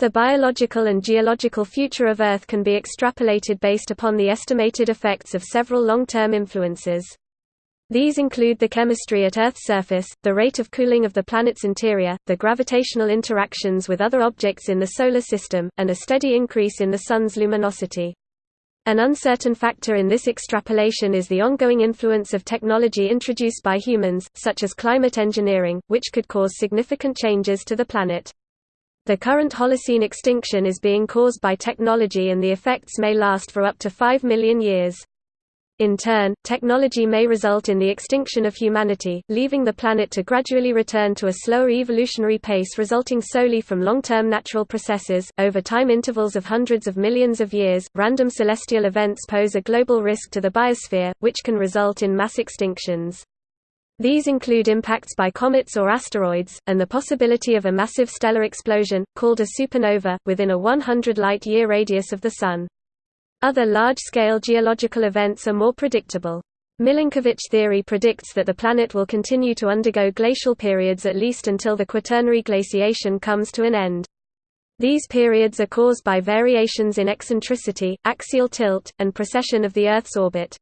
The biological and geological future of Earth can be extrapolated based upon the estimated effects of several long-term influences. These include the chemistry at Earth's surface, the rate of cooling of the planet's interior, the gravitational interactions with other objects in the Solar System, and a steady increase in the Sun's luminosity. An uncertain factor in this extrapolation is the ongoing influence of technology introduced by humans, such as climate engineering, which could cause significant changes to the planet. The current Holocene extinction is being caused by technology and the effects may last for up to 5 million years. In turn, technology may result in the extinction of humanity, leaving the planet to gradually return to a slower evolutionary pace resulting solely from long-term natural processes. Over time intervals of hundreds of millions of years, random celestial events pose a global risk to the biosphere, which can result in mass extinctions. These include impacts by comets or asteroids, and the possibility of a massive stellar explosion, called a supernova, within a 100 light-year radius of the Sun. Other large-scale geological events are more predictable. Milankovitch theory predicts that the planet will continue to undergo glacial periods at least until the Quaternary glaciation comes to an end. These periods are caused by variations in eccentricity, axial tilt, and precession of the Earth's orbit.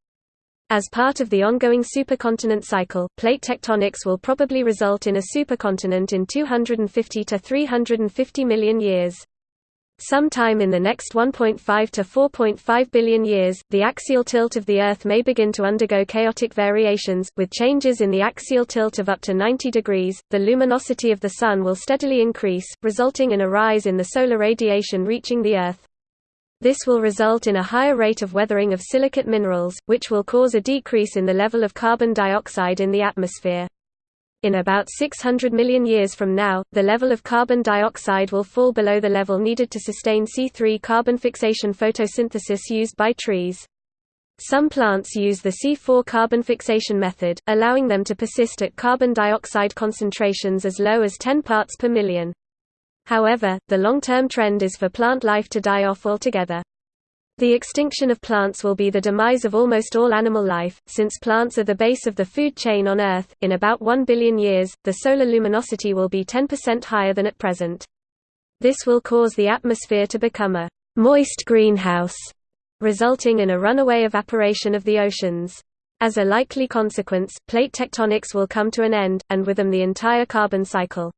As part of the ongoing supercontinent cycle, plate tectonics will probably result in a supercontinent in 250 to 350 million years. Sometime in the next 1.5 to 4.5 billion years, the axial tilt of the Earth may begin to undergo chaotic variations, with changes in the axial tilt of up to 90 degrees. The luminosity of the Sun will steadily increase, resulting in a rise in the solar radiation reaching the Earth. This will result in a higher rate of weathering of silicate minerals, which will cause a decrease in the level of carbon dioxide in the atmosphere. In about 600 million years from now, the level of carbon dioxide will fall below the level needed to sustain C3 carbon fixation photosynthesis used by trees. Some plants use the C4 carbon fixation method, allowing them to persist at carbon dioxide concentrations as low as 10 parts per million. However, the long-term trend is for plant life to die off altogether. The extinction of plants will be the demise of almost all animal life, since plants are the base of the food chain on Earth. In about 1 billion years, the solar luminosity will be 10% higher than at present. This will cause the atmosphere to become a moist greenhouse, resulting in a runaway evaporation of the oceans. As a likely consequence, plate tectonics will come to an end, and with them the entire carbon cycle.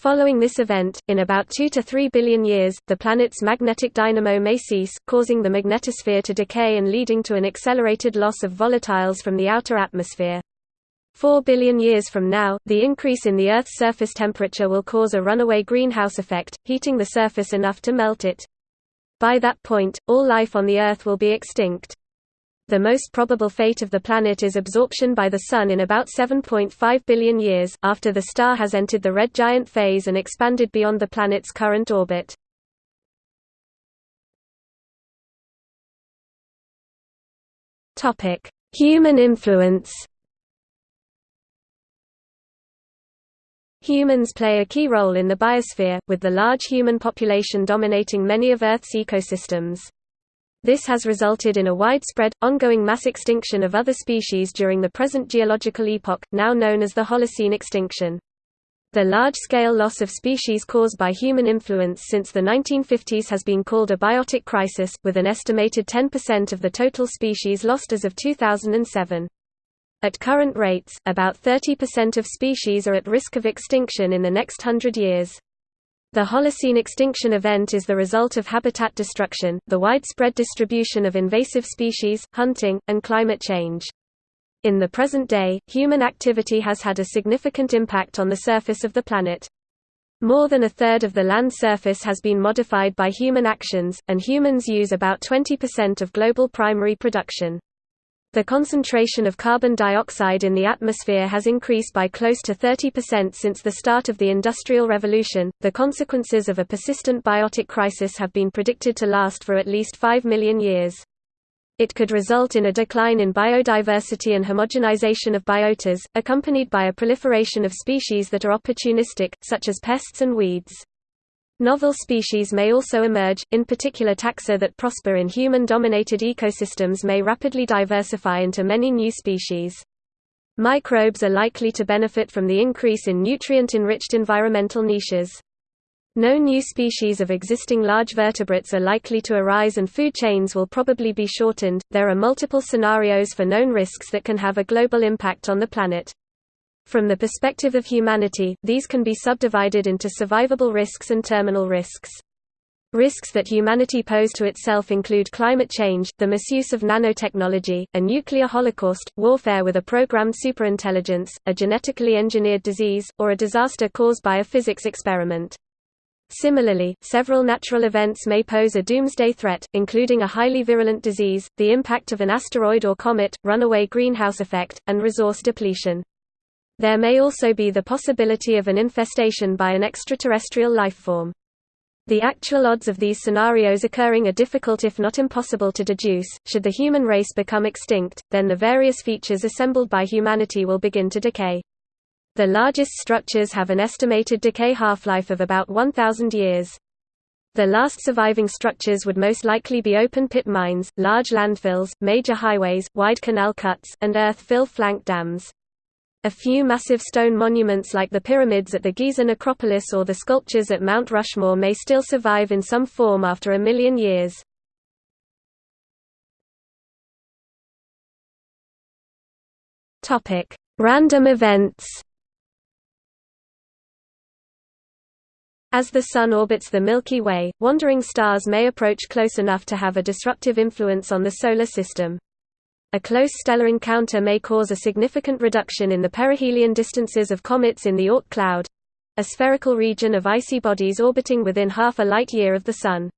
Following this event, in about 2 to 3 billion years, the planet's magnetic dynamo may cease, causing the magnetosphere to decay and leading to an accelerated loss of volatiles from the outer atmosphere. 4 billion years from now, the increase in the Earth's surface temperature will cause a runaway greenhouse effect, heating the surface enough to melt it. By that point, all life on the Earth will be extinct. The most probable fate of the planet is absorption by the Sun in about 7.5 billion years, after the star has entered the red giant phase and expanded beyond the planet's current orbit. Human influence Humans play a key role in the biosphere, with the large human population dominating many of Earth's ecosystems. This has resulted in a widespread, ongoing mass extinction of other species during the present geological epoch, now known as the Holocene extinction. The large-scale loss of species caused by human influence since the 1950s has been called a biotic crisis, with an estimated 10% of the total species lost as of 2007. At current rates, about 30% of species are at risk of extinction in the next hundred years. The Holocene extinction event is the result of habitat destruction, the widespread distribution of invasive species, hunting, and climate change. In the present day, human activity has had a significant impact on the surface of the planet. More than a third of the land surface has been modified by human actions, and humans use about 20% of global primary production. The concentration of carbon dioxide in the atmosphere has increased by close to 30% since the start of the Industrial Revolution. The consequences of a persistent biotic crisis have been predicted to last for at least 5 million years. It could result in a decline in biodiversity and homogenization of biotas, accompanied by a proliferation of species that are opportunistic, such as pests and weeds. Novel species may also emerge, in particular taxa that prosper in human-dominated ecosystems may rapidly diversify into many new species. Microbes are likely to benefit from the increase in nutrient-enriched environmental niches. No new species of existing large vertebrates are likely to arise and food chains will probably be shortened. There are multiple scenarios for known risks that can have a global impact on the planet. From the perspective of humanity, these can be subdivided into survivable risks and terminal risks. Risks that humanity pose to itself include climate change, the misuse of nanotechnology, a nuclear holocaust, warfare with a programmed superintelligence, a genetically engineered disease, or a disaster caused by a physics experiment. Similarly, several natural events may pose a doomsday threat, including a highly virulent disease, the impact of an asteroid or comet, runaway greenhouse effect, and resource depletion. There may also be the possibility of an infestation by an extraterrestrial lifeform. The actual odds of these scenarios occurring are difficult if not impossible to deduce. Should the human race become extinct, then the various features assembled by humanity will begin to decay. The largest structures have an estimated decay half-life of about 1,000 years. The last surviving structures would most likely be open-pit mines, large landfills, major highways, wide canal cuts, and earth-fill flank dams. A few massive stone monuments like the pyramids at the Giza necropolis or the sculptures at Mount Rushmore may still survive in some form after a million years. Random events As the Sun orbits the Milky Way, wandering stars may approach close enough to have a disruptive influence on the Solar System. A close stellar encounter may cause a significant reduction in the perihelion distances of comets in the Oort cloud—a spherical region of icy bodies orbiting within half a light-year of the Sun.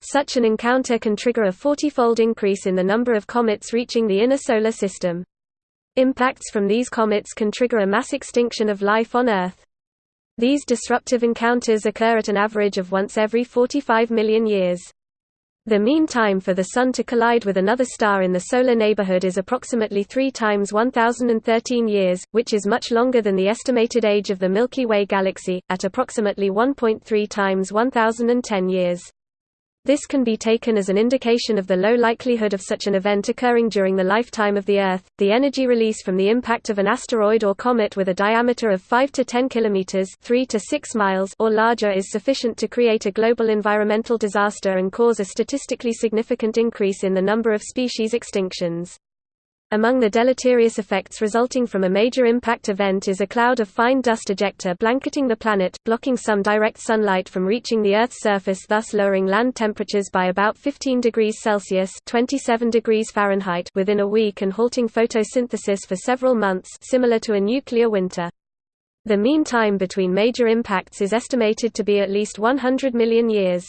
Such an encounter can trigger a 40-fold increase in the number of comets reaching the inner Solar System. Impacts from these comets can trigger a mass extinction of life on Earth. These disruptive encounters occur at an average of once every 45 million years. The mean time for the Sun to collide with another star in the solar neighborhood is approximately 3 times 1013 years, which is much longer than the estimated age of the Milky Way galaxy, at approximately 1.3 times 1010 years. This can be taken as an indication of the low likelihood of such an event occurring during the lifetime of the Earth. The energy release from the impact of an asteroid or comet with a diameter of 5 to 10 kilometers, 3 to 6 miles or larger is sufficient to create a global environmental disaster and cause a statistically significant increase in the number of species extinctions. Among the deleterious effects resulting from a major impact event is a cloud of fine dust ejecta blanketing the planet, blocking some direct sunlight from reaching the Earth's surface thus lowering land temperatures by about 15 degrees Celsius 27 degrees Fahrenheit within a week and halting photosynthesis for several months similar to a nuclear winter. The mean time between major impacts is estimated to be at least 100 million years.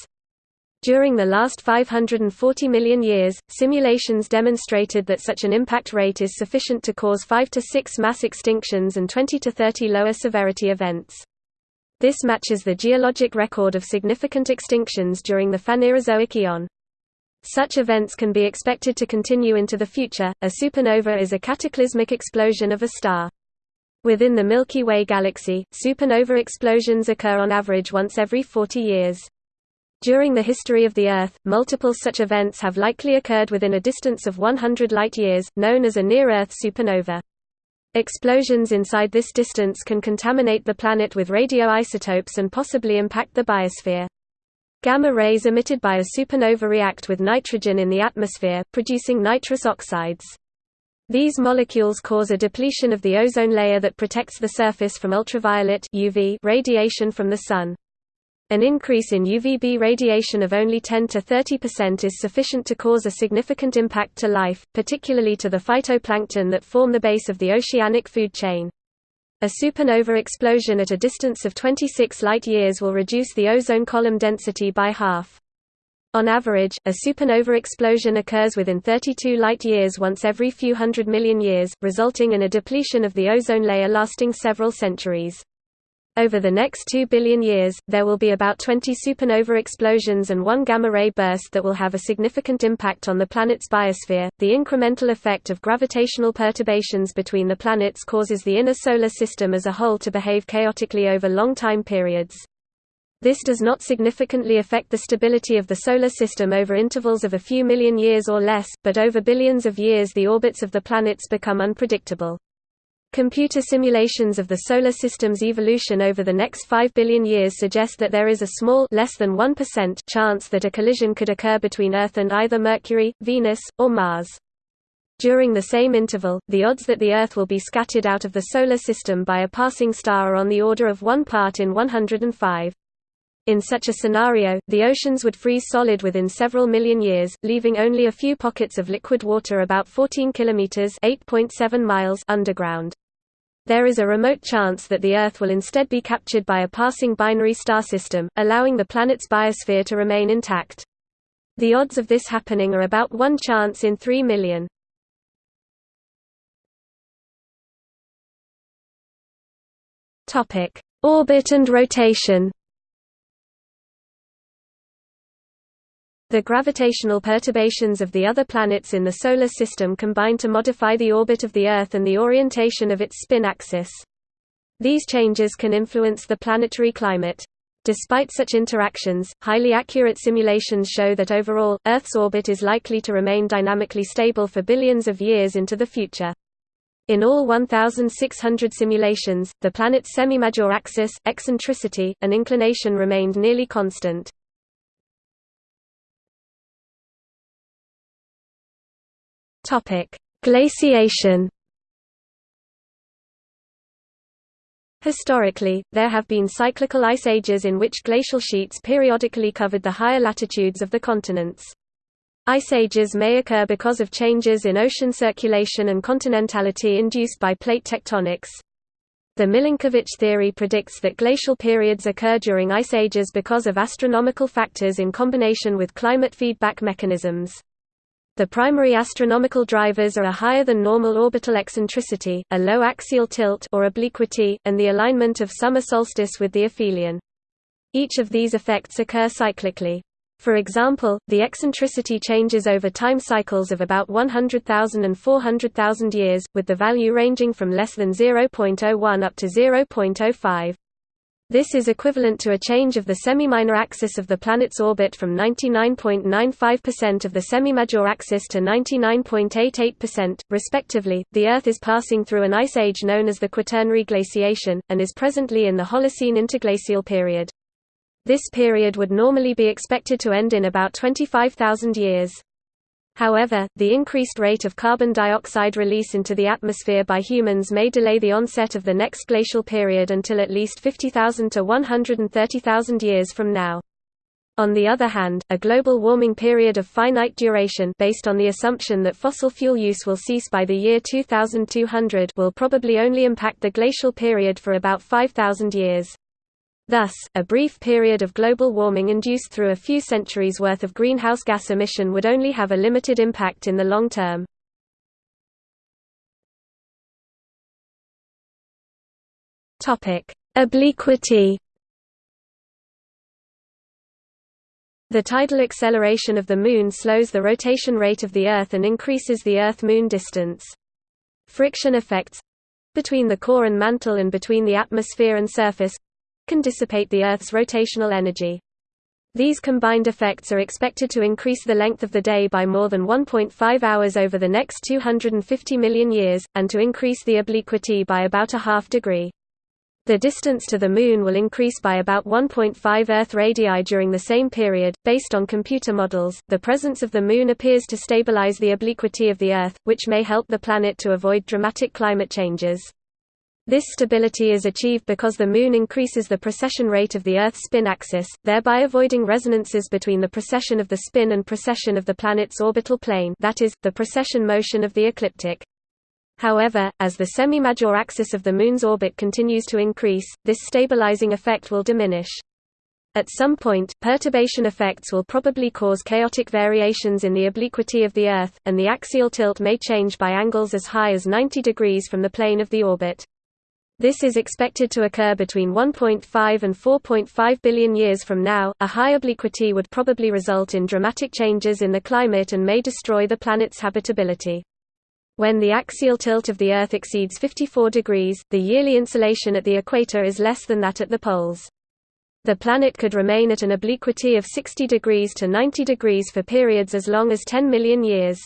During the last 540 million years, simulations demonstrated that such an impact rate is sufficient to cause 5 to 6 mass extinctions and 20 to 30 lower severity events. This matches the geologic record of significant extinctions during the Phanerozoic eon. Such events can be expected to continue into the future. A supernova is a cataclysmic explosion of a star. Within the Milky Way galaxy, supernova explosions occur on average once every 40 years. During the history of the Earth, multiple such events have likely occurred within a distance of 100 light-years, known as a near-Earth supernova. Explosions inside this distance can contaminate the planet with radioisotopes and possibly impact the biosphere. Gamma rays emitted by a supernova react with nitrogen in the atmosphere, producing nitrous oxides. These molecules cause a depletion of the ozone layer that protects the surface from ultraviolet UV radiation from the Sun. An increase in UVB radiation of only 10 to 30% is sufficient to cause a significant impact to life, particularly to the phytoplankton that form the base of the oceanic food chain. A supernova explosion at a distance of 26 light-years will reduce the ozone column density by half. On average, a supernova explosion occurs within 32 light-years once every few hundred million years, resulting in a depletion of the ozone layer lasting several centuries. Over the next 2 billion years, there will be about 20 supernova explosions and one gamma-ray burst that will have a significant impact on the planet's biosphere. The incremental effect of gravitational perturbations between the planets causes the inner solar system as a whole to behave chaotically over long time periods. This does not significantly affect the stability of the Solar System over intervals of a few million years or less, but over billions of years the orbits of the planets become unpredictable. Computer simulations of the Solar System's evolution over the next 5 billion years suggest that there is a small less than 1% chance that a collision could occur between Earth and either Mercury, Venus, or Mars. During the same interval, the odds that the Earth will be scattered out of the Solar System by a passing star are on the order of 1 part in 105. In such a scenario, the oceans would freeze solid within several million years, leaving only a few pockets of liquid water about 14 kilometers (8.7 miles) underground. There is a remote chance that the Earth will instead be captured by a passing binary star system, allowing the planet's biosphere to remain intact. The odds of this happening are about 1 chance in 3 million. Topic: Orbit and rotation. The gravitational perturbations of the other planets in the Solar System combine to modify the orbit of the Earth and the orientation of its spin axis. These changes can influence the planetary climate. Despite such interactions, highly accurate simulations show that overall, Earth's orbit is likely to remain dynamically stable for billions of years into the future. In all 1,600 simulations, the planet's semi-major axis, eccentricity, and inclination remained nearly constant. Topic: Glaciation. Historically, there have been cyclical ice ages in which glacial sheets periodically covered the higher latitudes of the continents. Ice ages may occur because of changes in ocean circulation and continentality induced by plate tectonics. The Milankovitch theory predicts that glacial periods occur during ice ages because of astronomical factors in combination with climate feedback mechanisms. The primary astronomical drivers are a higher than normal orbital eccentricity, a low axial tilt or obliquity, and the alignment of summer solstice with the aphelion. Each of these effects occur cyclically. For example, the eccentricity changes over time cycles of about 100,000 and 400,000 years, with the value ranging from less than 0.01 up to 0.05. This is equivalent to a change of the semi-minor axis of the planet's orbit from 99.95% of the semi-major axis to 99.88%, respectively. The Earth is passing through an ice age known as the Quaternary glaciation, and is presently in the Holocene interglacial period. This period would normally be expected to end in about 25,000 years. However, the increased rate of carbon dioxide release into the atmosphere by humans may delay the onset of the next glacial period until at least 50,000 to 130,000 years from now. On the other hand, a global warming period of finite duration based on the assumption that fossil fuel use will cease by the year 2200 will probably only impact the glacial period for about 5,000 years. Thus, a brief period of global warming induced through a few centuries' worth of greenhouse gas emission would only have a limited impact in the long term. Obliquity The tidal acceleration of the Moon slows the rotation rate of the Earth and increases the Earth-Moon distance. Friction effects—between the core and mantle and between the atmosphere and surface can dissipate the Earth's rotational energy. These combined effects are expected to increase the length of the day by more than 1.5 hours over the next 250 million years, and to increase the obliquity by about a half degree. The distance to the Moon will increase by about 1.5 Earth radii during the same period. Based on computer models, the presence of the Moon appears to stabilize the obliquity of the Earth, which may help the planet to avoid dramatic climate changes. This stability is achieved because the Moon increases the precession rate of the Earth's spin axis, thereby avoiding resonances between the precession of the spin and precession of the planet's orbital plane that is, the precession motion of the ecliptic. However, as the semi-major axis of the Moon's orbit continues to increase, this stabilizing effect will diminish. At some point, perturbation effects will probably cause chaotic variations in the obliquity of the Earth, and the axial tilt may change by angles as high as 90 degrees from the plane of the orbit. This is expected to occur between 1.5 and 4.5 billion years from now. A high obliquity would probably result in dramatic changes in the climate and may destroy the planet's habitability. When the axial tilt of the Earth exceeds 54 degrees, the yearly insolation at the equator is less than that at the poles. The planet could remain at an obliquity of 60 degrees to 90 degrees for periods as long as 10 million years.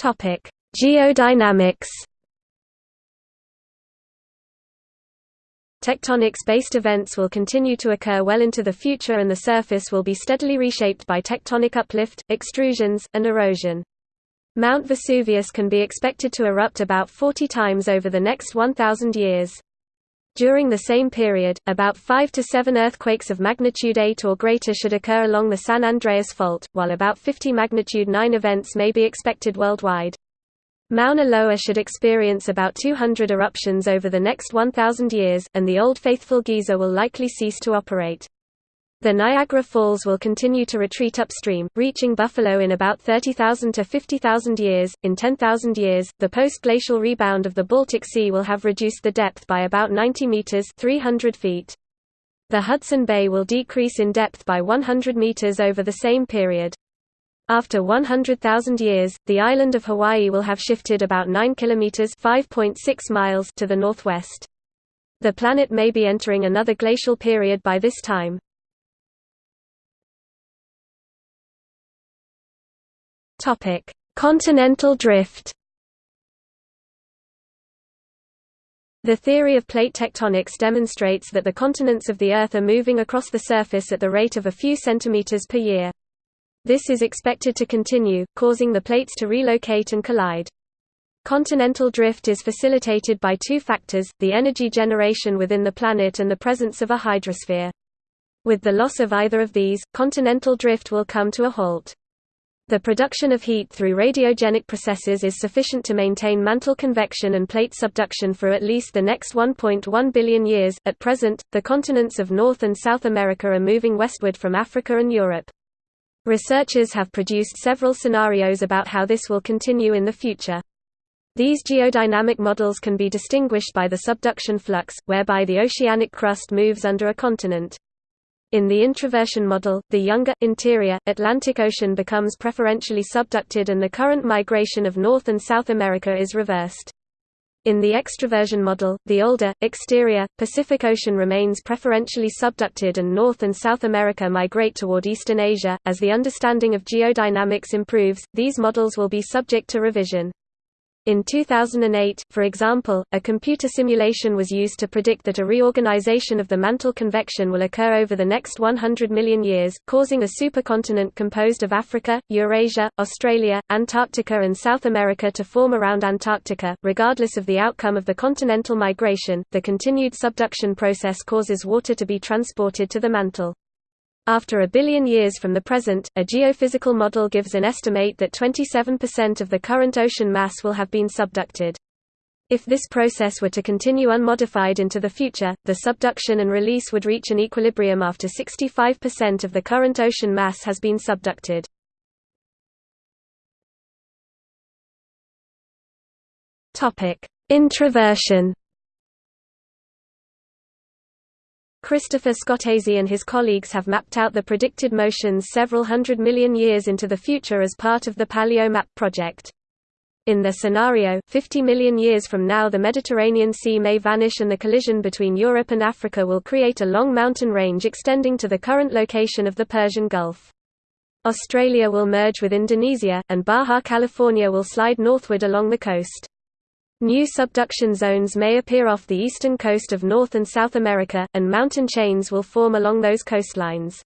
Geodynamics Tectonics-based events will continue to occur well into the future and the surface will be steadily reshaped by tectonic uplift, extrusions, and erosion. Mount Vesuvius can be expected to erupt about 40 times over the next 1,000 years. During the same period, about 5 to 7 earthquakes of magnitude 8 or greater should occur along the San Andreas Fault, while about 50 magnitude 9 events may be expected worldwide. Mauna Loa should experience about 200 eruptions over the next 1,000 years, and the Old Faithful geyser will likely cease to operate. The Niagara Falls will continue to retreat upstream, reaching Buffalo in about 30,000 to 50,000 years. In 10,000 years, the post-glacial rebound of the Baltic Sea will have reduced the depth by about 90 meters (300 feet). The Hudson Bay will decrease in depth by 100 meters over the same period. After 100,000 years, the island of Hawaii will have shifted about 9 kilometers (5.6 miles) to the northwest. The planet may be entering another glacial period by this time. Topic: Continental drift. The theory of plate tectonics demonstrates that the continents of the Earth are moving across the surface at the rate of a few centimeters per year. This is expected to continue, causing the plates to relocate and collide. Continental drift is facilitated by two factors, the energy generation within the planet and the presence of a hydrosphere. With the loss of either of these, continental drift will come to a halt. The production of heat through radiogenic processes is sufficient to maintain mantle convection and plate subduction for at least the next 1.1 billion years. At present, the continents of North and South America are moving westward from Africa and Europe. Researchers have produced several scenarios about how this will continue in the future. These geodynamic models can be distinguished by the subduction flux, whereby the oceanic crust moves under a continent. In the introversion model, the younger, interior, Atlantic Ocean becomes preferentially subducted and the current migration of North and South America is reversed. In the extroversion model, the older, exterior, Pacific Ocean remains preferentially subducted and North and South America migrate toward Eastern Asia. As the understanding of geodynamics improves, these models will be subject to revision. In 2008, for example, a computer simulation was used to predict that a reorganization of the mantle convection will occur over the next 100 million years, causing a supercontinent composed of Africa, Eurasia, Australia, Antarctica and South America to form around Antarctica. Regardless of the outcome of the continental migration, the continued subduction process causes water to be transported to the mantle. After a billion years from the present, a geophysical model gives an estimate that 27% of the current ocean mass will have been subducted. If this process were to continue unmodified into the future, the subduction and release would reach an equilibrium after 65% of the current ocean mass has been subducted. Introversion Christopher Scotese and his colleagues have mapped out the predicted motions several hundred million years into the future as part of the PaleoMap project. In their scenario, 50 million years from now the Mediterranean Sea may vanish and the collision between Europe and Africa will create a long mountain range extending to the current location of the Persian Gulf. Australia will merge with Indonesia, and Baja California will slide northward along the coast. New subduction zones may appear off the eastern coast of North and South America, and mountain chains will form along those coastlines.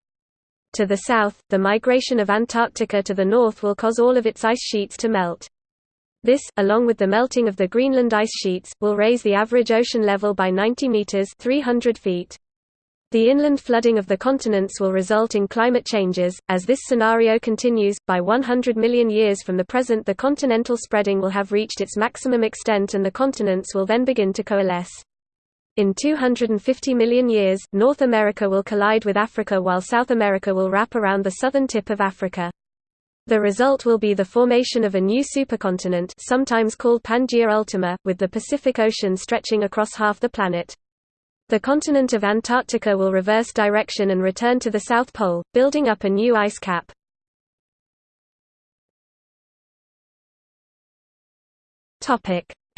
To the south, the migration of Antarctica to the north will cause all of its ice sheets to melt. This, along with the melting of the Greenland ice sheets, will raise the average ocean level by 90 meters (300 feet). The inland flooding of the continents will result in climate changes. As this scenario continues, by 100 million years from the present, the continental spreading will have reached its maximum extent and the continents will then begin to coalesce. In 250 million years, North America will collide with Africa while South America will wrap around the southern tip of Africa. The result will be the formation of a new supercontinent sometimes called Pangaea Ultima, with the Pacific Ocean stretching across half the planet. The continent of Antarctica will reverse direction and return to the South Pole, building up a new ice cap.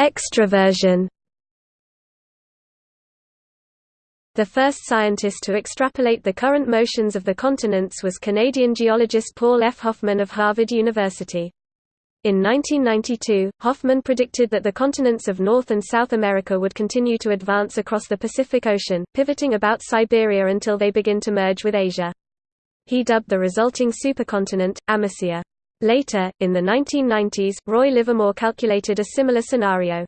Extroversion The first scientist to extrapolate the current motions of the continents was Canadian geologist Paul F. Hoffman of Harvard University. In 1992, Hoffman predicted that the continents of North and South America would continue to advance across the Pacific Ocean, pivoting about Siberia until they begin to merge with Asia. He dubbed the resulting supercontinent, Amasia. Later, in the 1990s, Roy Livermore calculated a similar scenario.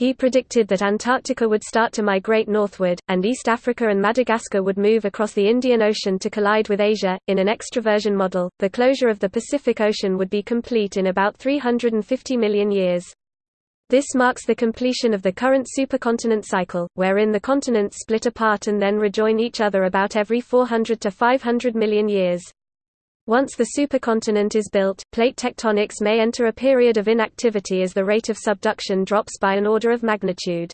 He predicted that Antarctica would start to migrate northward, and East Africa and Madagascar would move across the Indian Ocean to collide with Asia. In an extraversion model, the closure of the Pacific Ocean would be complete in about 350 million years. This marks the completion of the current supercontinent cycle, wherein the continents split apart and then rejoin each other about every 400 to 500 million years. Once the supercontinent is built, plate tectonics may enter a period of inactivity as the rate of subduction drops by an order of magnitude.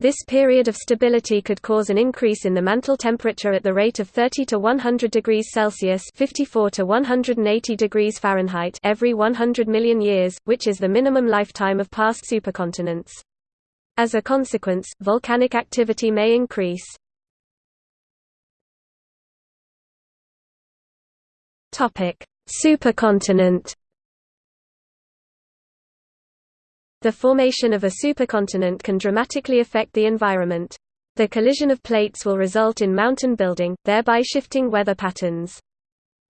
This period of stability could cause an increase in the mantle temperature at the rate of 30 to 100 degrees Celsius (54 to 180 degrees Fahrenheit) every 100 million years, which is the minimum lifetime of past supercontinents. As a consequence, volcanic activity may increase. Topic: Supercontinent. The formation of a supercontinent can dramatically affect the environment. The collision of plates will result in mountain building, thereby shifting weather patterns.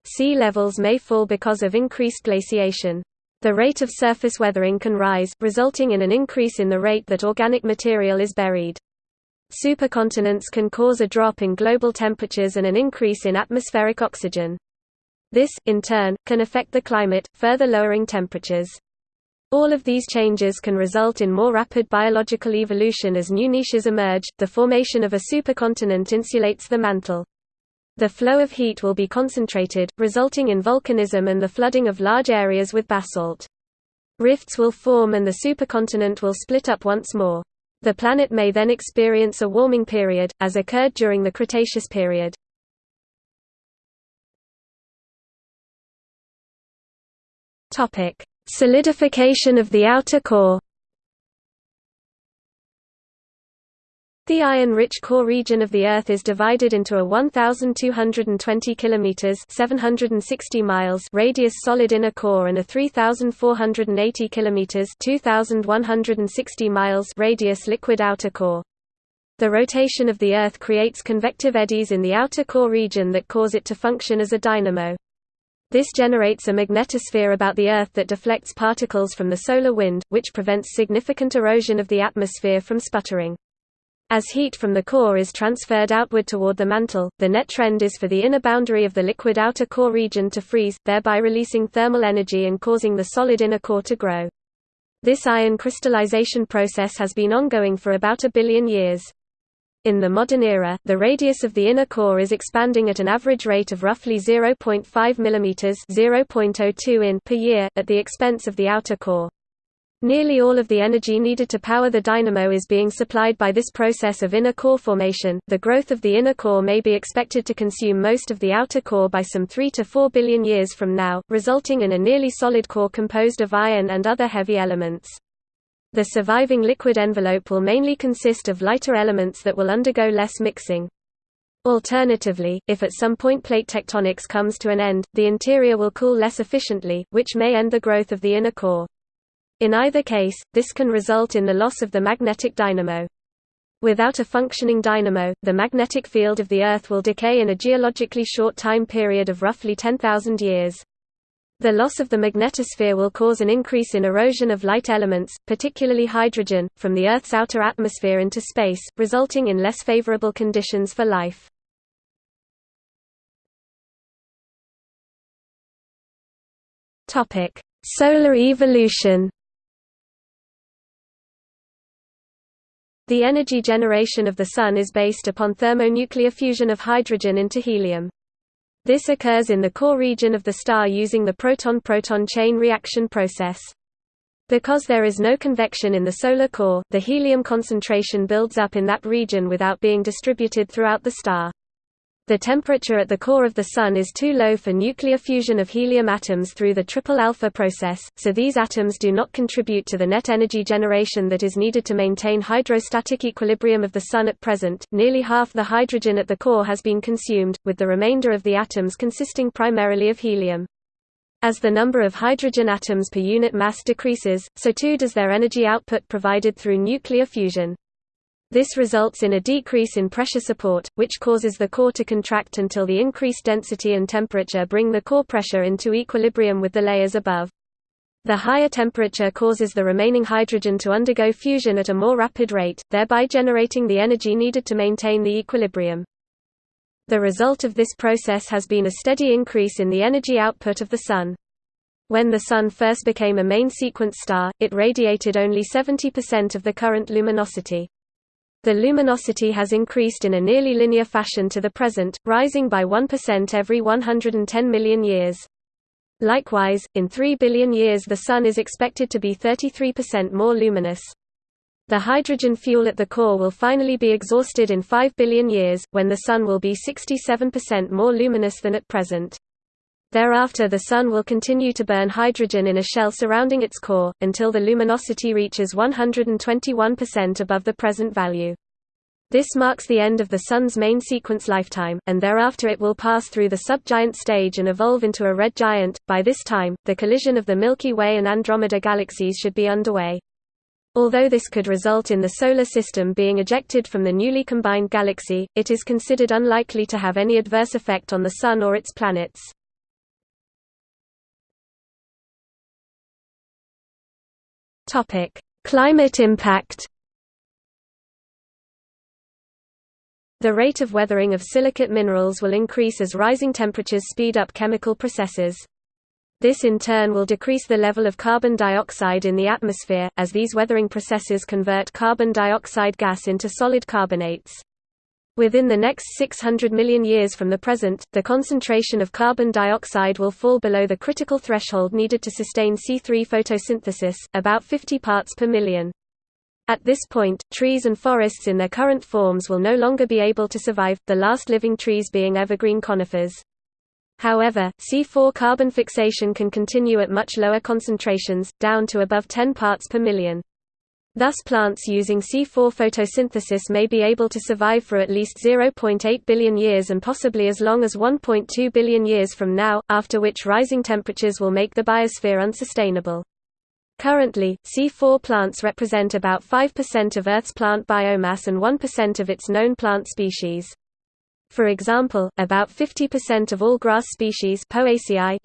Sea levels may fall because of increased glaciation. The rate of surface weathering can rise, resulting in an increase in the rate that organic material is buried. Supercontinents can cause a drop in global temperatures and an increase in atmospheric oxygen. This, in turn, can affect the climate, further lowering temperatures. All of these changes can result in more rapid biological evolution as new niches emerge. The formation of a supercontinent insulates the mantle. The flow of heat will be concentrated, resulting in volcanism and the flooding of large areas with basalt. Rifts will form and the supercontinent will split up once more. The planet may then experience a warming period, as occurred during the Cretaceous period. Topic: Solidification of the outer core. The iron-rich core region of the Earth is divided into a 1,220 km (760 miles) radius solid inner core and a 3,480 km (2,160 miles) radius liquid outer core. The rotation of the Earth creates convective eddies in the outer core region that cause it to function as a dynamo. This generates a magnetosphere about the Earth that deflects particles from the solar wind, which prevents significant erosion of the atmosphere from sputtering. As heat from the core is transferred outward toward the mantle, the net trend is for the inner boundary of the liquid outer core region to freeze, thereby releasing thermal energy and causing the solid inner core to grow. This iron crystallization process has been ongoing for about a billion years. In the modern era, the radius of the inner core is expanding at an average rate of roughly 0.5 mm (0.02 in) per year, at the expense of the outer core. Nearly all of the energy needed to power the dynamo is being supplied by this process of inner core formation. The growth of the inner core may be expected to consume most of the outer core by some 3 to 4 billion years from now, resulting in a nearly solid core composed of iron and other heavy elements. The surviving liquid envelope will mainly consist of lighter elements that will undergo less mixing. Alternatively, if at some point plate tectonics comes to an end, the interior will cool less efficiently, which may end the growth of the inner core. In either case, this can result in the loss of the magnetic dynamo. Without a functioning dynamo, the magnetic field of the Earth will decay in a geologically short time period of roughly 10,000 years. The loss of the magnetosphere will cause an increase in erosion of light elements, particularly hydrogen, from the Earth's outer atmosphere into space, resulting in less favorable conditions for life. Solar evolution The energy generation of the Sun is based upon thermonuclear fusion of hydrogen into helium. This occurs in the core region of the star using the proton-proton chain reaction process. Because there is no convection in the solar core, the helium concentration builds up in that region without being distributed throughout the star. The temperature at the core of the Sun is too low for nuclear fusion of helium atoms through the triple alpha process, so these atoms do not contribute to the net energy generation that is needed to maintain hydrostatic equilibrium of the Sun at present. Nearly half the hydrogen at the core has been consumed, with the remainder of the atoms consisting primarily of helium. As the number of hydrogen atoms per unit mass decreases, so too does their energy output provided through nuclear fusion. This results in a decrease in pressure support, which causes the core to contract until the increased density and temperature bring the core pressure into equilibrium with the layers above. The higher temperature causes the remaining hydrogen to undergo fusion at a more rapid rate, thereby generating the energy needed to maintain the equilibrium. The result of this process has been a steady increase in the energy output of the Sun. When the Sun first became a main sequence star, it radiated only 70% of the current luminosity. The luminosity has increased in a nearly linear fashion to the present, rising by 1% every 110 million years. Likewise, in 3 billion years the Sun is expected to be 33% more luminous. The hydrogen fuel at the core will finally be exhausted in 5 billion years, when the Sun will be 67% more luminous than at present. Thereafter the Sun will continue to burn hydrogen in a shell surrounding its core, until the luminosity reaches 121% above the present value. This marks the end of the Sun's main sequence lifetime, and thereafter it will pass through the subgiant stage and evolve into a red giant. By this time, the collision of the Milky Way and Andromeda galaxies should be underway. Although this could result in the Solar System being ejected from the newly combined galaxy, it is considered unlikely to have any adverse effect on the Sun or its planets. Climate impact The rate of weathering of silicate minerals will increase as rising temperatures speed up chemical processes. This in turn will decrease the level of carbon dioxide in the atmosphere, as these weathering processes convert carbon dioxide gas into solid carbonates. Within the next 600 million years from the present, the concentration of carbon dioxide will fall below the critical threshold needed to sustain C3 photosynthesis, about 50 parts per million. At this point, trees and forests in their current forms will no longer be able to survive, the last living trees being evergreen conifers. However, C4 carbon fixation can continue at much lower concentrations, down to above 10 parts per million. Thus plants using C4 photosynthesis may be able to survive for at least 0.8 billion years and possibly as long as 1.2 billion years from now, after which rising temperatures will make the biosphere unsustainable. Currently, C4 plants represent about 5% of Earth's plant biomass and 1% of its known plant species. For example, about 50% of all grass species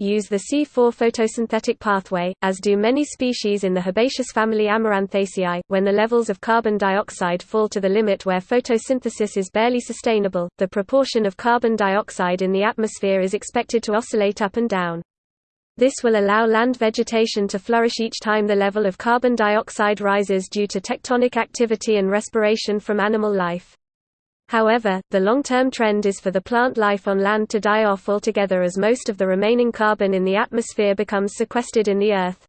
use the C4 photosynthetic pathway, as do many species in the herbaceous family Amaranthaceae. When the levels of carbon dioxide fall to the limit where photosynthesis is barely sustainable, the proportion of carbon dioxide in the atmosphere is expected to oscillate up and down. This will allow land vegetation to flourish each time the level of carbon dioxide rises due to tectonic activity and respiration from animal life. However, the long-term trend is for the plant life on land to die off altogether as most of the remaining carbon in the atmosphere becomes sequestered in the earth.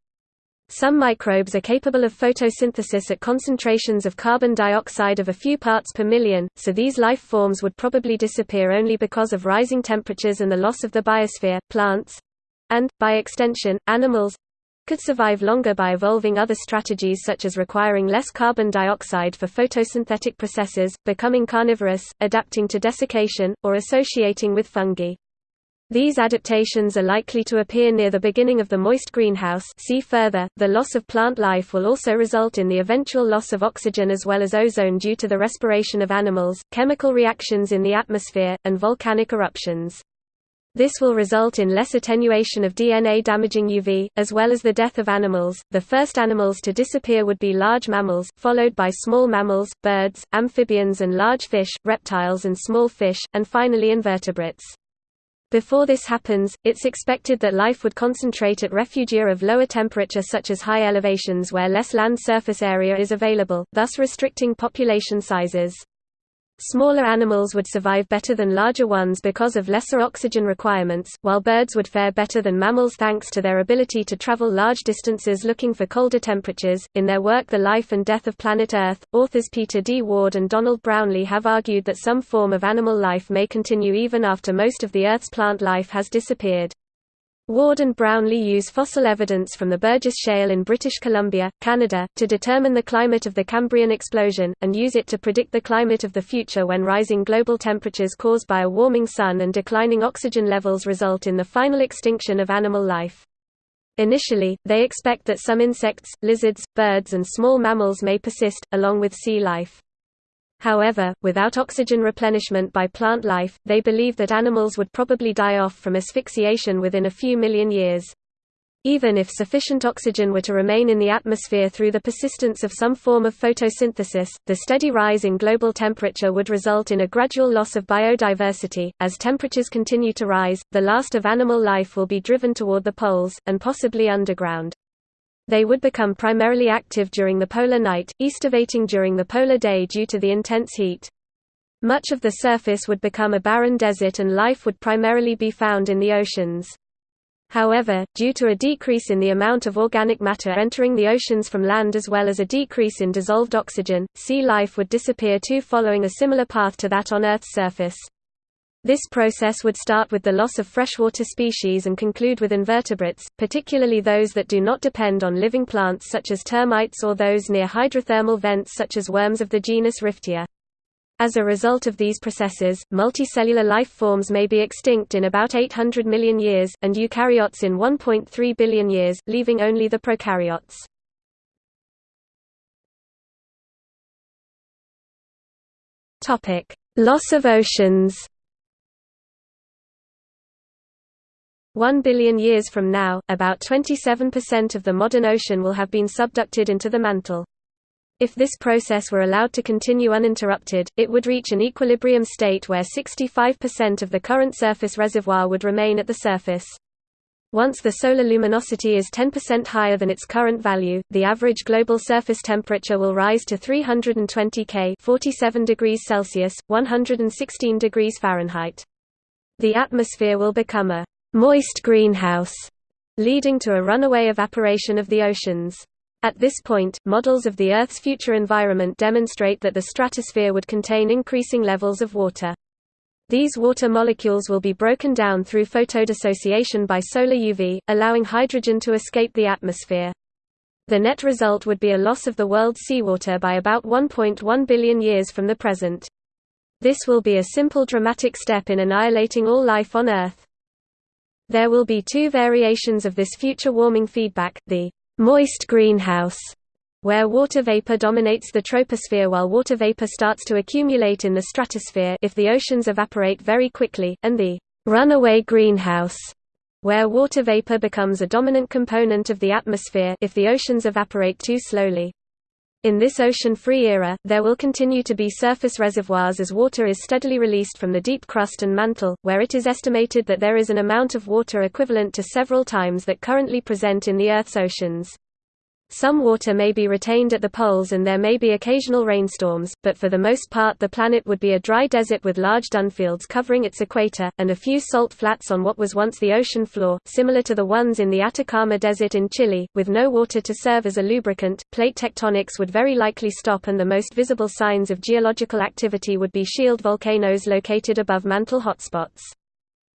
Some microbes are capable of photosynthesis at concentrations of carbon dioxide of a few parts per million, so these life forms would probably disappear only because of rising temperatures and the loss of the biosphere. Plants and, by extension, animals could survive longer by evolving other strategies such as requiring less carbon dioxide for photosynthetic processes, becoming carnivorous, adapting to desiccation, or associating with fungi. These adaptations are likely to appear near the beginning of the moist greenhouse see further, the loss of plant life will also result in the eventual loss of oxygen as well as ozone due to the respiration of animals, chemical reactions in the atmosphere, and volcanic eruptions. This will result in less attenuation of DNA damaging UV, as well as the death of animals. The first animals to disappear would be large mammals, followed by small mammals, birds, amphibians and large fish, reptiles and small fish, and finally invertebrates. Before this happens, it's expected that life would concentrate at refugia of lower temperature such as high elevations where less land surface area is available, thus restricting population sizes. Smaller animals would survive better than larger ones because of lesser oxygen requirements, while birds would fare better than mammals thanks to their ability to travel large distances looking for colder temperatures. In their work The Life and Death of Planet Earth, authors Peter D. Ward and Donald Brownlee have argued that some form of animal life may continue even after most of the Earth's plant life has disappeared. Ward and Brownlee use fossil evidence from the Burgess Shale in British Columbia, Canada, to determine the climate of the Cambrian explosion, and use it to predict the climate of the future when rising global temperatures caused by a warming sun and declining oxygen levels result in the final extinction of animal life. Initially, they expect that some insects, lizards, birds and small mammals may persist, along with sea life. However, without oxygen replenishment by plant life, they believe that animals would probably die off from asphyxiation within a few million years. Even if sufficient oxygen were to remain in the atmosphere through the persistence of some form of photosynthesis, the steady rise in global temperature would result in a gradual loss of biodiversity. As temperatures continue to rise, the last of animal life will be driven toward the poles, and possibly underground. They would become primarily active during the polar night, estivating during the polar day due to the intense heat. Much of the surface would become a barren desert and life would primarily be found in the oceans. However, due to a decrease in the amount of organic matter entering the oceans from land as well as a decrease in dissolved oxygen, sea life would disappear too following a similar path to that on Earth's surface. This process would start with the loss of freshwater species and conclude with invertebrates, particularly those that do not depend on living plants such as termites or those near hydrothermal vents such as worms of the genus Riftia. As a result of these processes, multicellular life forms may be extinct in about 800 million years, and eukaryotes in 1.3 billion years, leaving only the prokaryotes. Loss of oceans One billion years from now, about 27% of the modern ocean will have been subducted into the mantle. If this process were allowed to continue uninterrupted, it would reach an equilibrium state where 65% of the current surface reservoir would remain at the surface. Once the solar luminosity is 10% higher than its current value, the average global surface temperature will rise to 320 K 47 degrees Celsius, 116 degrees Fahrenheit. The atmosphere will become a moist greenhouse, leading to a runaway evaporation of the oceans. At this point, models of the Earth's future environment demonstrate that the stratosphere would contain increasing levels of water. These water molecules will be broken down through photodissociation by solar UV, allowing hydrogen to escape the atmosphere. The net result would be a loss of the world's seawater by about 1.1 billion years from the present. This will be a simple dramatic step in annihilating all life on Earth. There will be two variations of this future warming feedback, the moist greenhouse, where water vapor dominates the troposphere while water vapor starts to accumulate in the stratosphere if the oceans evaporate very quickly, and the runaway greenhouse, where water vapor becomes a dominant component of the atmosphere if the oceans evaporate too slowly. In this ocean-free era, there will continue to be surface reservoirs as water is steadily released from the deep crust and mantle, where it is estimated that there is an amount of water equivalent to several times that currently present in the Earth's oceans. Some water may be retained at the poles and there may be occasional rainstorms, but for the most part the planet would be a dry desert with large dunfields covering its equator, and a few salt flats on what was once the ocean floor, similar to the ones in the Atacama Desert in Chile, with no water to serve as a lubricant. Plate tectonics would very likely stop and the most visible signs of geological activity would be shield volcanoes located above mantle hotspots.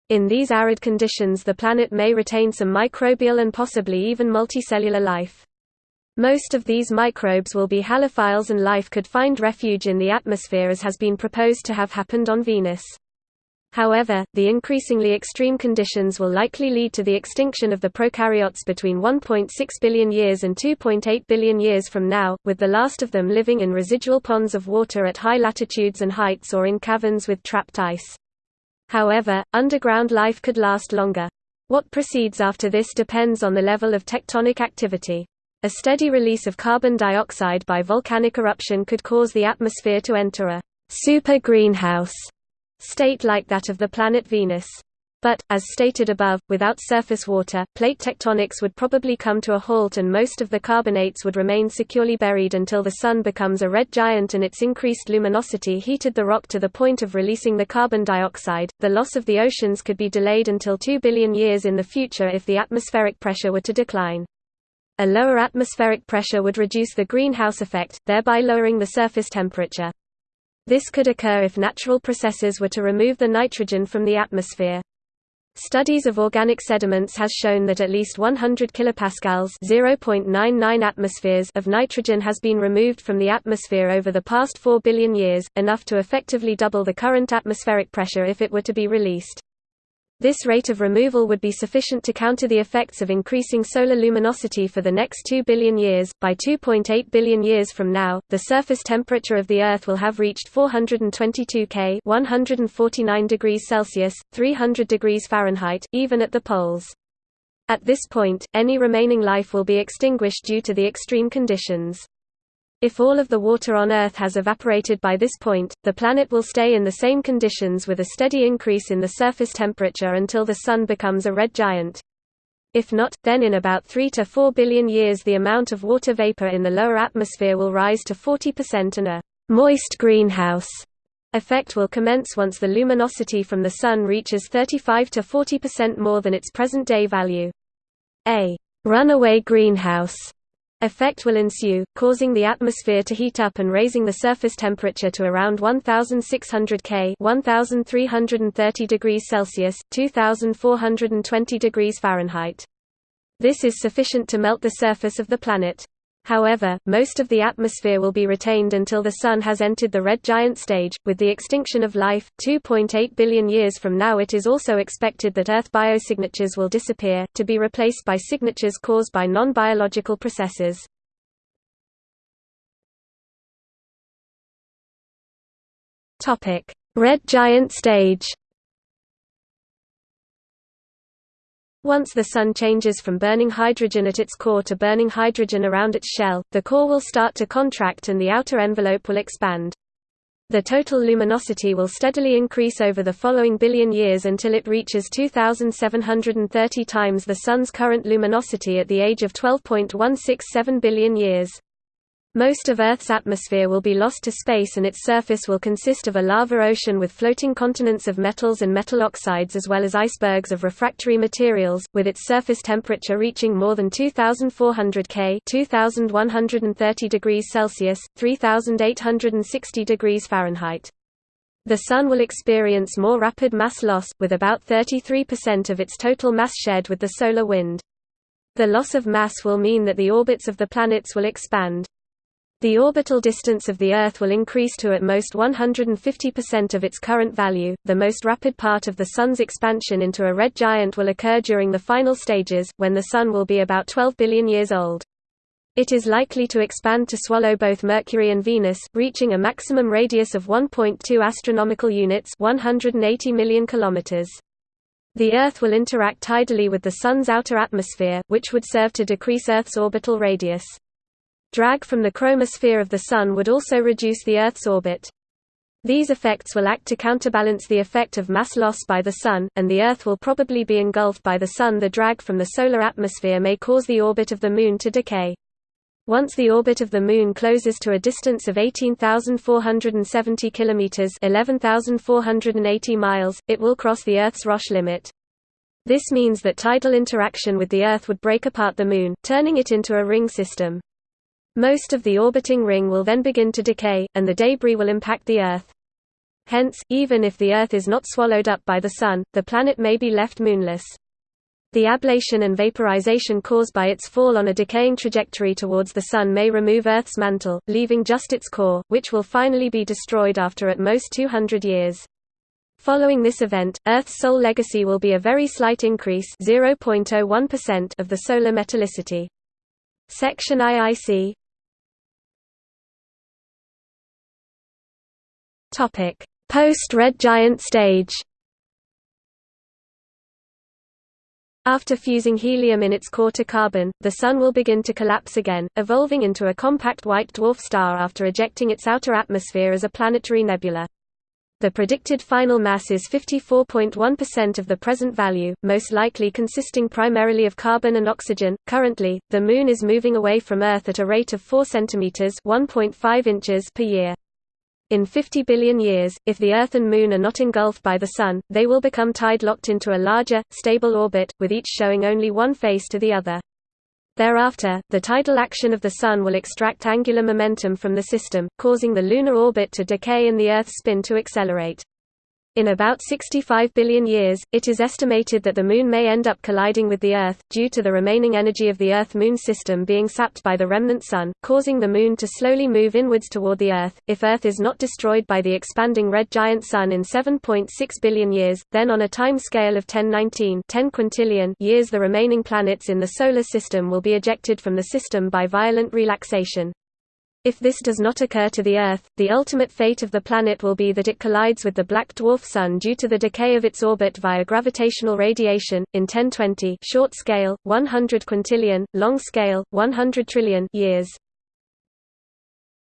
In these arid conditions the planet may retain some microbial and possibly even multicellular life. Most of these microbes will be halophiles and life could find refuge in the atmosphere as has been proposed to have happened on Venus. However, the increasingly extreme conditions will likely lead to the extinction of the prokaryotes between 1.6 billion years and 2.8 billion years from now, with the last of them living in residual ponds of water at high latitudes and heights or in caverns with trapped ice. However, underground life could last longer. What proceeds after this depends on the level of tectonic activity. A steady release of carbon dioxide by volcanic eruption could cause the atmosphere to enter a super greenhouse state like that of the planet Venus. But, as stated above, without surface water, plate tectonics would probably come to a halt and most of the carbonates would remain securely buried until the Sun becomes a red giant and its increased luminosity heated the rock to the point of releasing the carbon dioxide. The loss of the oceans could be delayed until 2 billion years in the future if the atmospheric pressure were to decline. A lower atmospheric pressure would reduce the greenhouse effect, thereby lowering the surface temperature. This could occur if natural processes were to remove the nitrogen from the atmosphere. Studies of organic sediments has shown that at least 100 kilopascals (0.99 atmospheres) of nitrogen has been removed from the atmosphere over the past 4 billion years, enough to effectively double the current atmospheric pressure if it were to be released. This rate of removal would be sufficient to counter the effects of increasing solar luminosity for the next 2 billion years. By 2.8 billion years from now, the surface temperature of the Earth will have reached 422 K, 149 degrees Celsius, 300 degrees Fahrenheit, even at the poles. At this point, any remaining life will be extinguished due to the extreme conditions. If all of the water on Earth has evaporated by this point, the planet will stay in the same conditions with a steady increase in the surface temperature until the Sun becomes a red giant. If not, then in about 3 to 4 billion years the amount of water vapor in the lower atmosphere will rise to 40% and a «moist greenhouse» effect will commence once the luminosity from the Sun reaches 35 to 40% more than its present-day value. A «runaway greenhouse» effect will ensue, causing the atmosphere to heat up and raising the surface temperature to around 1600 K 1330 degrees Celsius, 2420 degrees Fahrenheit. This is sufficient to melt the surface of the planet. However, most of the atmosphere will be retained until the Sun has entered the red giant stage. With the extinction of life, 2.8 billion years from now, it is also expected that Earth biosignatures will disappear, to be replaced by signatures caused by non biological processes. Red giant stage Once the Sun changes from burning hydrogen at its core to burning hydrogen around its shell, the core will start to contract and the outer envelope will expand. The total luminosity will steadily increase over the following billion years until it reaches 2,730 times the Sun's current luminosity at the age of 12.167 billion years. Most of Earth's atmosphere will be lost to space and its surface will consist of a lava ocean with floating continents of metals and metal oxides as well as icebergs of refractory materials, with its surface temperature reaching more than 2400 K 2130 degrees Celsius, 3860 degrees Fahrenheit. The Sun will experience more rapid mass loss, with about 33% of its total mass shed with the solar wind. The loss of mass will mean that the orbits of the planets will expand. The orbital distance of the Earth will increase to at most 150% of its current value. The most rapid part of the Sun's expansion into a red giant will occur during the final stages, when the Sun will be about 12 billion years old. It is likely to expand to swallow both Mercury and Venus, reaching a maximum radius of 1.2 astronomical units, 180 million kilometers. The Earth will interact tidally with the Sun's outer atmosphere, which would serve to decrease Earth's orbital radius. Drag from the chromosphere of the Sun would also reduce the Earth's orbit. These effects will act to counterbalance the effect of mass loss by the Sun, and the Earth will probably be engulfed by the Sun. The drag from the solar atmosphere may cause the orbit of the Moon to decay. Once the orbit of the Moon closes to a distance of 18,470 kilometers (11,480 miles), it will cross the Earth's Roche limit. This means that tidal interaction with the Earth would break apart the Moon, turning it into a ring system. Most of the orbiting ring will then begin to decay, and the debris will impact the Earth. Hence, even if the Earth is not swallowed up by the Sun, the planet may be left moonless. The ablation and vaporization caused by its fall on a decaying trajectory towards the Sun may remove Earth's mantle, leaving just its core, which will finally be destroyed after at most 200 years. Following this event, Earth's sole legacy will be a very slight increase of the solar metallicity. Section IIC Topic: Post-red giant stage. After fusing helium in its core to carbon, the Sun will begin to collapse again, evolving into a compact white dwarf star after ejecting its outer atmosphere as a planetary nebula. The predicted final mass is 54.1% of the present value, most likely consisting primarily of carbon and oxygen. Currently, the Moon is moving away from Earth at a rate of 4 cm (1.5 inches) per year. In 50 billion years, if the Earth and Moon are not engulfed by the Sun, they will become tide-locked into a larger, stable orbit, with each showing only one face to the other. Thereafter, the tidal action of the Sun will extract angular momentum from the system, causing the lunar orbit to decay and the Earth's spin to accelerate. In about 65 billion years, it is estimated that the Moon may end up colliding with the Earth, due to the remaining energy of the Earth-Moon system being sapped by the remnant Sun, causing the Moon to slowly move inwards toward the Earth. If Earth is not destroyed by the expanding red giant Sun in 7.6 billion years, then on a time scale of 1019 10 quintillion years the remaining planets in the Solar System will be ejected from the system by violent relaxation. If this does not occur to the Earth, the ultimate fate of the planet will be that it collides with the black dwarf Sun due to the decay of its orbit via gravitational radiation, in 1020 short scale, 100 quintillion, long scale, 100 trillion years.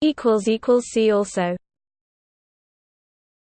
equals equals See also